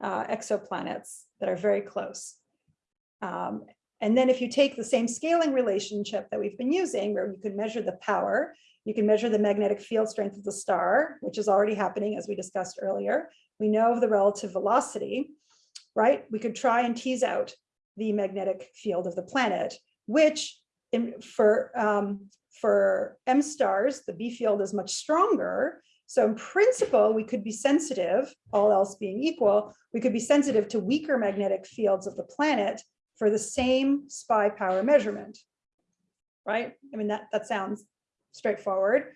uh, exoplanets that are very close. Um, and then if you take the same scaling relationship that we've been using, where you can measure the power, you can measure the magnetic field strength of the star, which is already happening as we discussed earlier. We know of the relative velocity, right? We could try and tease out the magnetic field of the planet, which in, for, um, for M stars, the B field is much stronger. So in principle, we could be sensitive, all else being equal, we could be sensitive to weaker magnetic fields of the planet for the same SPI power measurement, right? I mean, that, that sounds straightforward.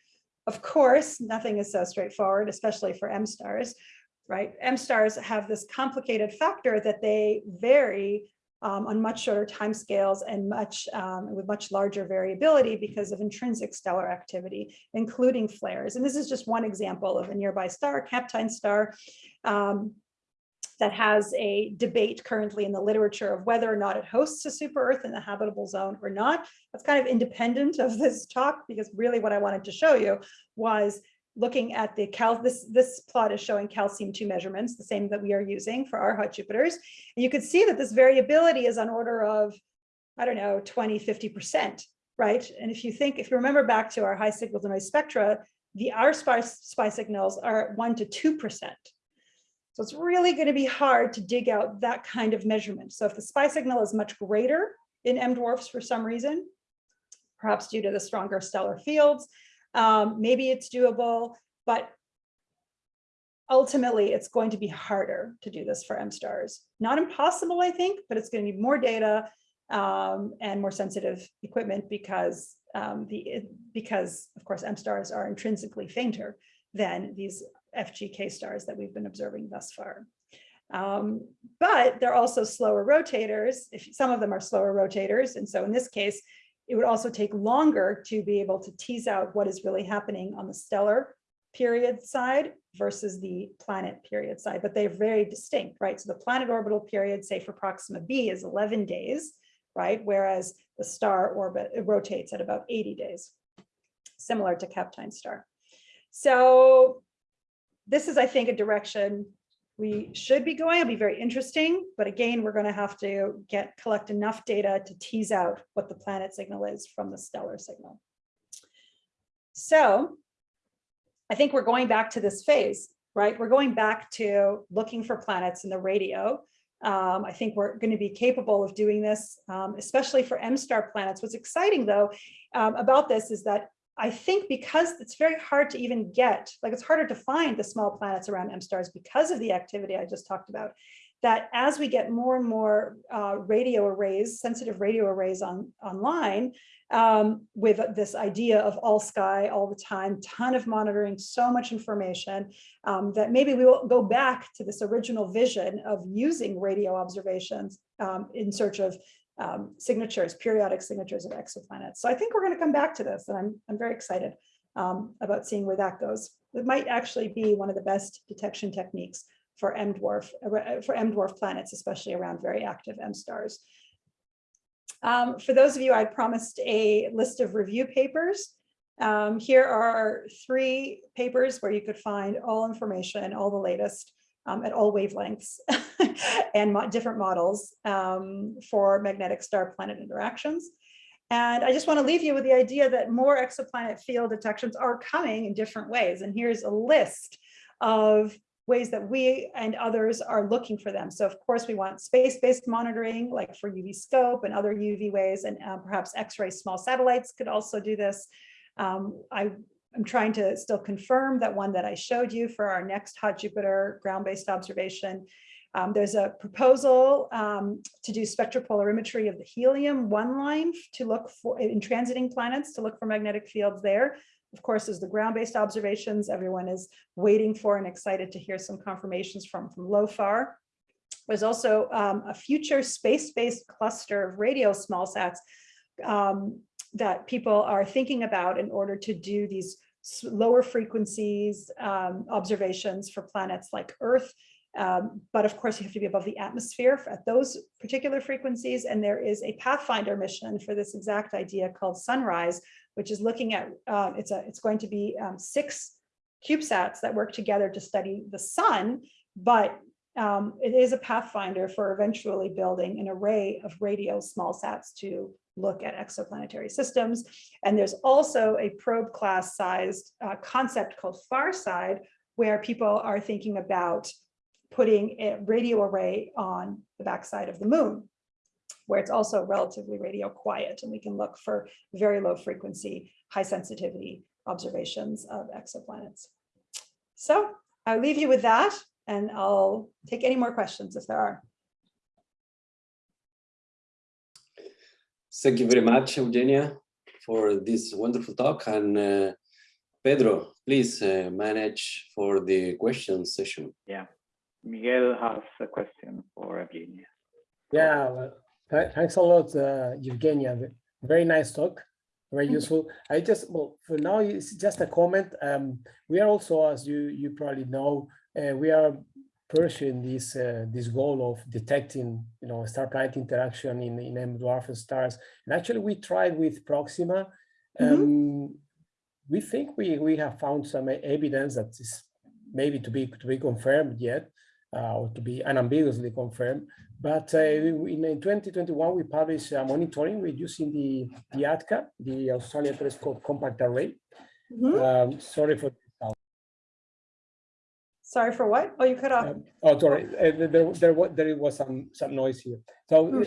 Of course, nothing is so straightforward, especially for M stars, right? M stars have this complicated factor that they vary um, on much shorter timescales and much um, with much larger variability because of intrinsic stellar activity, including flares. And this is just one example of a nearby star, Kapteyn star, um, that has a debate currently in the literature of whether or not it hosts a super Earth in the habitable zone or not. That's kind of independent of this talk because really what I wanted to show you was looking at the cal this this plot is showing calcium 2 measurements the same that we are using for our hot jupiters. And you can see that this variability is on order of i don't know 20 50 percent right? And if you think if you remember back to our high signal to noise spectra the our spy, SPI signals are one to two percent. So it's really going to be hard to dig out that kind of measurement. So if the SPI signal is much greater in m dwarfs for some reason perhaps due to the stronger stellar fields um, maybe it's doable, but ultimately it's going to be harder to do this for M stars. Not impossible, I think, but it's going to need more data um, and more sensitive equipment because um, the because of course M stars are intrinsically fainter than these FGK stars that we've been observing thus far. Um, but they're also slower rotators. If some of them are slower rotators, and so in this case, it would also take longer to be able to tease out what is really happening on the stellar period side versus the planet period side, but they're very distinct, right? So the planet orbital period, say for Proxima b is 11 days, right? Whereas the star orbit rotates at about 80 days, similar to Kapteyn star. So this is, I think, a direction we should be going. It'll be very interesting, but again, we're going to have to get collect enough data to tease out what the planet signal is from the stellar signal. So I think we're going back to this phase, right? We're going back to looking for planets in the radio. Um, I think we're going to be capable of doing this, um, especially for M-star planets. What's exciting though um, about this is that I think because it's very hard to even get, like it's harder to find the small planets around M stars because of the activity I just talked about, that as we get more and more uh, radio arrays, sensitive radio arrays on online, um, with this idea of all sky all the time, ton of monitoring, so much information, um, that maybe we will go back to this original vision of using radio observations um, in search of um, signatures, periodic signatures of exoplanets. So I think we're going to come back to this, and I'm, I'm very excited um, about seeing where that goes. It might actually be one of the best detection techniques for M dwarf uh, for M dwarf planets, especially around very active M stars. Um, for those of you, I promised a list of review papers. Um, here are three papers where you could find all information, all the latest um, at all wavelengths and mo different models um, for magnetic star planet interactions. And I just want to leave you with the idea that more exoplanet field detections are coming in different ways. And here's a list of ways that we and others are looking for them. So of course we want space-based monitoring like for UV scope and other UV ways and uh, perhaps X-ray small satellites could also do this. Um, I I'm trying to still confirm that one that I showed you for our next hot Jupiter ground-based observation. Um, there's a proposal um, to do spectropolarimetry of the helium one line to look for in transiting planets to look for magnetic fields there. Of course, as the ground-based observations, everyone is waiting for and excited to hear some confirmations from, from LOFAR. There's also um, a future space-based cluster of radio small sats um, that people are thinking about in order to do these lower frequencies um, observations for planets like Earth. Um, but of course, you have to be above the atmosphere at those particular frequencies. And there is a Pathfinder mission for this exact idea called Sunrise, which is looking at, uh, it's, a, it's going to be um, six CubeSats that work together to study the sun, but um, it is a pathfinder for eventually building an array of radio small sats to look at exoplanetary systems. And there's also a probe class sized uh, concept called FarSide, where people are thinking about putting a radio array on the backside of the moon, where it's also relatively radio quiet and we can look for very low frequency, high sensitivity observations of exoplanets. So I'll leave you with that and I'll take any more questions if there are. Thank you very much, Eugenia, for this wonderful talk. And uh, Pedro, please uh, manage for the question session. Yeah, Miguel has a question for Eugenia. Yeah, well, th thanks a lot, uh, Eugenia. Very nice talk, very useful. I just, well, for now, it's just a comment. Um, we are also, as you, you probably know, we are pursuing this uh, this goal of detecting you know star planet interaction in in M dwarf stars and actually we tried with Proxima um, mm -hmm. we think we we have found some evidence that is maybe to be to be confirmed yet uh, or to be unambiguously confirmed but uh, in, in 2021 we published uh, monitoring with using the the ATCA the Australian Telescope Compact Array mm -hmm. um, sorry for Sorry for what? Oh, you cut off. Um, oh, sorry. Uh, there, there, there was some some noise here. So, hmm.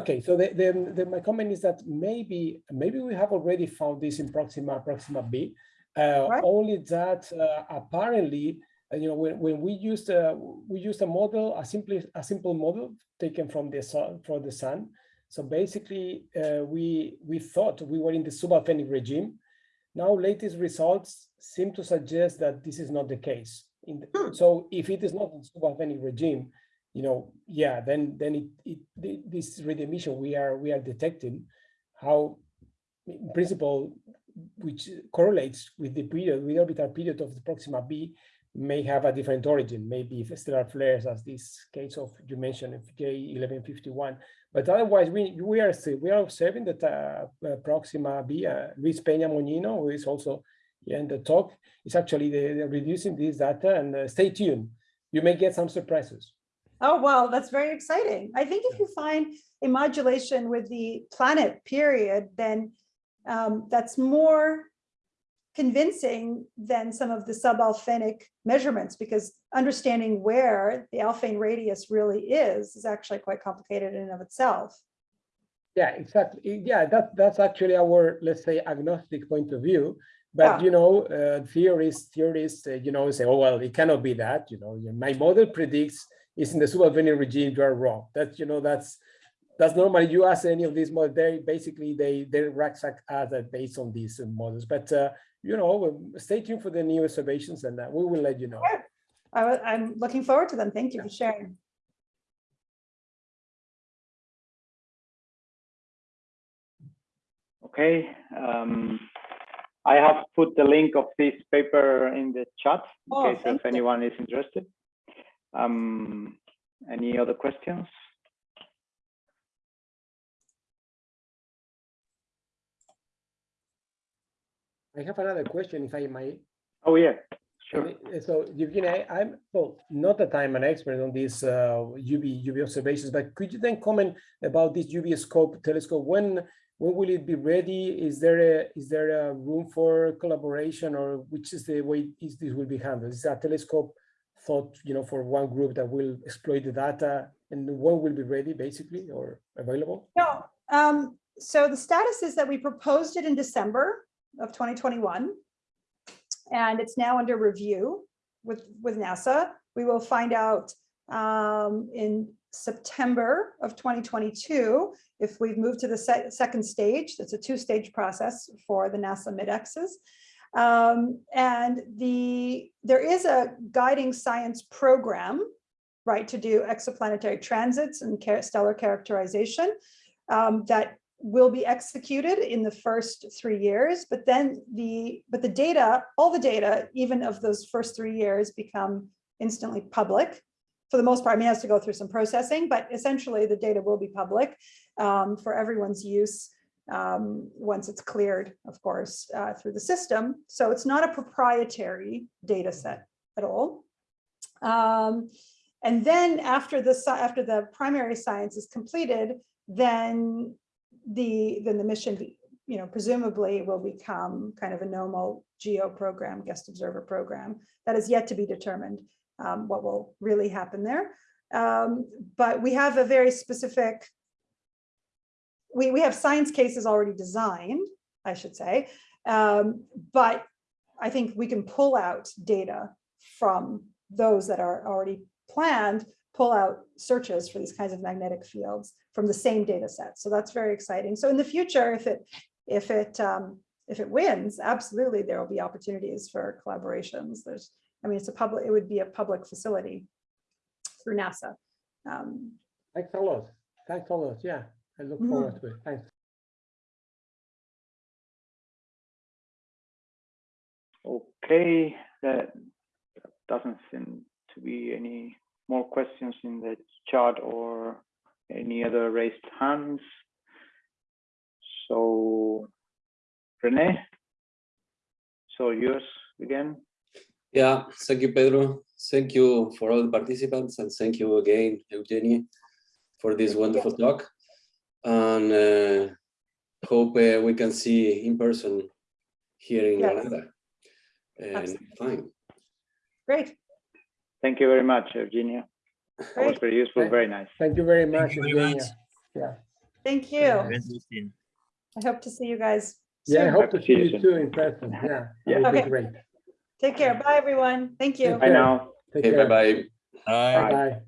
okay. So the, the, the, my comment is that maybe maybe we have already found this in Proxima Proxima B. Uh, right. Only that uh, apparently, uh, you know, when, when we used uh, we used a model, a simply a simple model taken from the sun from the sun. So basically, uh, we we thought we were in the sub-Alfvénic regime. Now, latest results seem to suggest that this is not the case. In the, hmm. so if it is not in sub-Alfvénic regime, you know, yeah, then then it, it this radiation emission we are we are detecting how in principle which correlates with the period with orbital period of the Proxima B may have a different origin, maybe stellar flares as this case of you mentioned J1151. But otherwise, we we are still, we are observing that uh, uh, Proxima B, uh, Luis Peña Moñino, who is also in the talk is actually the, the reducing this data and uh, stay tuned. You may get some surprises. Oh, well, that's very exciting. I think if you find a modulation with the planet period, then um, that's more convincing than some of the sub-Alfvénic measurements because understanding where the Alfvén radius really is is actually quite complicated in and of itself. Yeah, exactly. Yeah, that, that's actually our, let's say, agnostic point of view. But, Yeah. you know, uh, theorists, theorists, uh, you know, say, oh, well, it cannot be that, you know, my model predicts is in the super-Alfvénic regime, you are wrong. that you know, that's, that's normally you ask any of these models, they basically, they, they rucksack are that based on these uh, models. But, uh, you know, um, stay tuned for the new observations and uh, we will let you know. I, i'm looking forward to them. Thank you for sharing. Okay. Um, I have put the link of this paper in the chat in Oh, case if anyone is interested. Um, any other questions? I have another question, if I might. Oh, yeah, sure. So Evgeny, I- I'm, well, not that I'm an expert on these uh, UV, UV observations, but could you then comment about this UV scope telescope? When, when will it be ready? Is there a, is there a room for collaboration or which is the way is this will be handled? Is that telescope thought, you know, for one group that will exploit the data and when will be ready basically or available? No, um, so the status is that we proposed it in December of 2021. And it's now under review with, with NASA. We will find out um, in September of 2022 if we've moved to the se- second stage. That's a two-stage process for the NASA MIDEX's. Um, and the, there is a guiding science program, right, to do exoplanetary transits and stellar characterization um, that will be executed in the first three years, but then the, but the data, all the data, even of those first three years become instantly public. For the most part, I mean, it has to go through some processing, but essentially the data will be public um, for everyone's use um, once it's cleared, of course, uh, through the system. So it's not a proprietary data set at all. Um, and then after the, after the primary science is completed, then the, then the mission, you know, presumably will become kind of a normal geo program, guest observer program. That is yet to be determined, um, what will really happen there. Um, but we have a very specific, we, we have science cases already designed, I should say. Um, but I think we can pull out data from those that are already planned, pull out searches for these kinds of magnetic fields from the same data set. So that's very exciting. So in the future, if it, if it, um, if it wins, absolutely, there will be opportunities for collaborations. There's, I mean, it's a public, it would be a public facility through NASA. Um, Thanks a lot. Thanks a lot. Yeah, I look Mhm. forward to it. Thanks. Okay, that doesn't seem to be any more questions in the chat or any other raised hands. So, Rene, so yours again. Yeah, thank you, Pedro. Thank you for all the participants and thank you again, Eugenie, for this wonderful talk. And uh, hope uh, we can see in person here in Yes. Granada. And Absolutely. fine. Great, Thank you very much, Eugenia. That was very useful, very nice. Thank you very much. you very much. Yeah. Thank you. Yeah. I hope to see you guys Yeah, I hope Hope to to see see you you soon. too in person. Yeah, Yeah. that would be Okay. great. Take care. Bye, everyone. Thank you. Take Bye now. Take Okay, care. bye-bye. Bye. Bye. Bye.